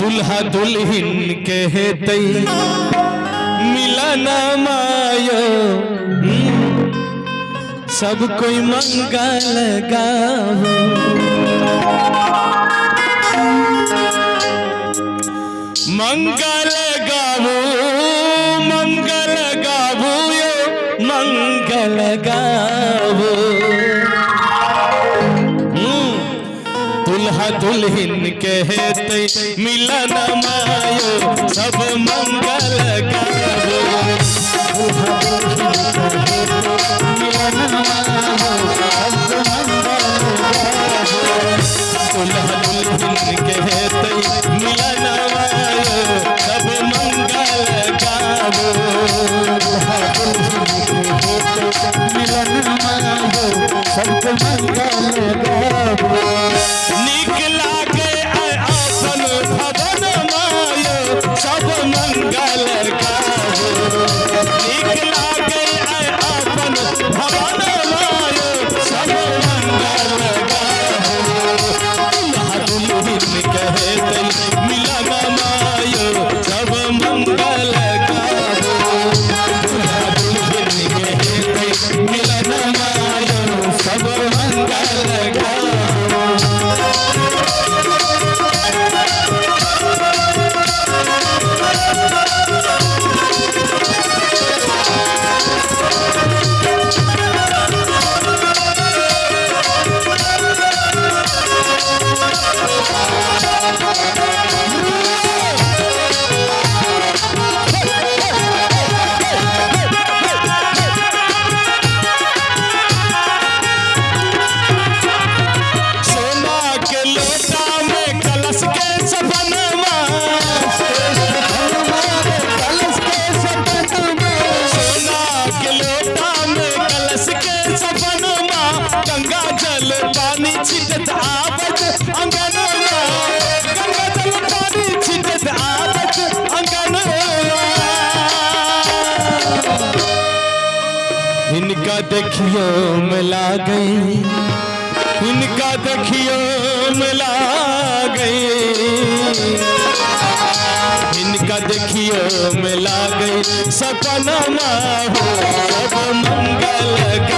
दुल्हा दुल्हिन के हेतै मिलन मायो। सब कोई मंगल गावो मंगल गावो मंगल यो मंगल गावो हम्म, दुल्हा दुल्हिन कहते मिलन मायो सब मंगल गावो दुल्हा दुल्हिन कहते मिलन मायो सब मंगल गावो सबको मंगल इनका देखियो मिला गई इनका देखियो मिला गई इनका देखियो मिला गई सपना हो सब मंगल गावो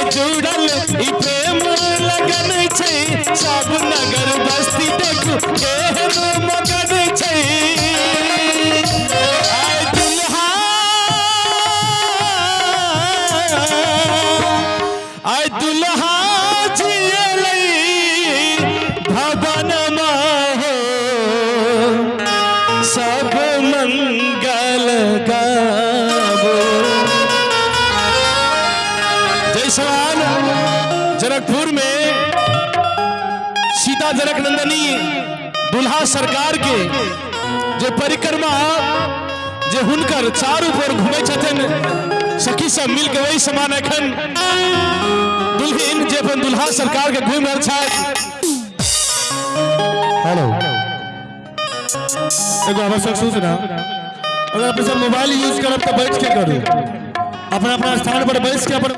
जुड़ल ई प्रेम लगन छै सब नगर बस्ती देखू केहन मगन छै आय दुल्हा आय दुल्हा जियलै भवन हो सवाल। जनकपुर में सीता जनक नंदनी दुल्हा सरकार के जे परिक्रमा जे हुनकर चारू पर घुमै छथिन सखी सब मिल के वही समान एखन दुल्हन जे अपन दुल्हा सरकार के घूम रहल छथि। हेलो। एगो आवश्यक सूचना अगर आप मोबाइल यूज़ करब तो बैठ के करू। अपना अपना स्थान पर बैठ के अपन